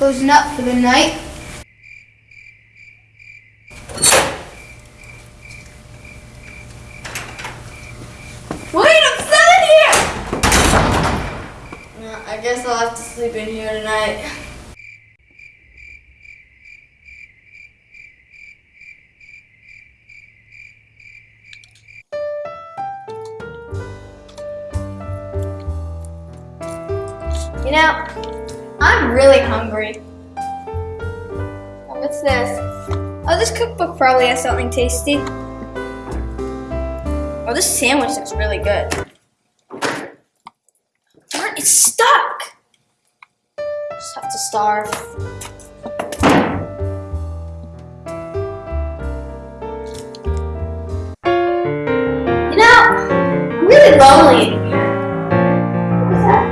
Closing up for the night. Wait, I'm still in here! I guess I'll have to sleep in here tonight. You know, I'm really hungry. Oh, what's this? Oh, this cookbook probably has something tasty. Oh, this sandwich looks really good. It's stuck! Just have to starve. You know, I'm really lonely in here. What's that?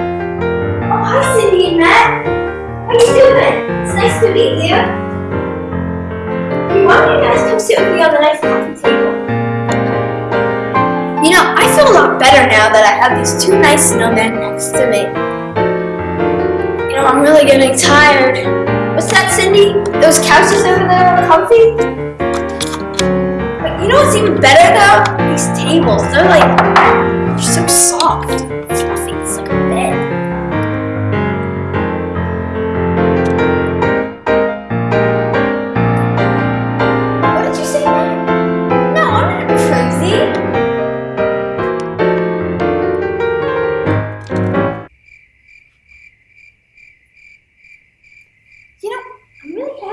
Oh, hi, Cindy and Matt. You doing? It's nice to meet you. Hey, why don't you guys come sit with me on the nice coffee table? You know, I feel a lot better now that I have these two nice snowmen next to me. You know, I'm really getting tired. What's that, Cindy? Those couches over there are comfy? But you know what's even better though? These tables. They're like, they're so soft.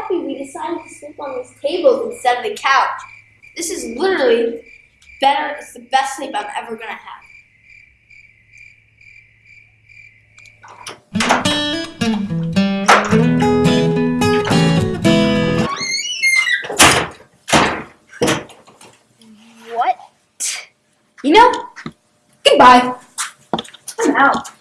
Happy we decided to sleep on these tables instead of the couch. This is literally better. It's the best sleep I'm ever gonna have. What? You know, goodbye. I'm out.